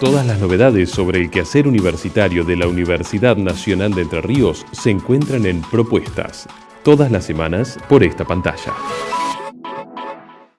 Todas las novedades sobre el quehacer universitario de la Universidad Nacional de Entre Ríos se encuentran en Propuestas, todas las semanas por esta pantalla.